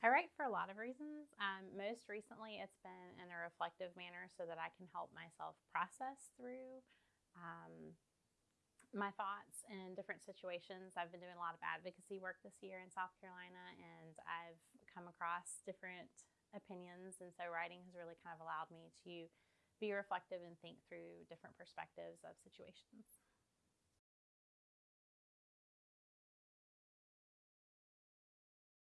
I write for a lot of reasons. Um, most recently, it's been in a reflective manner so that I can help myself process through um, my thoughts in different situations. I've been doing a lot of advocacy work this year in South Carolina, and I've come across different opinions. And so, writing has really kind of allowed me to be reflective and think through different perspectives of situations.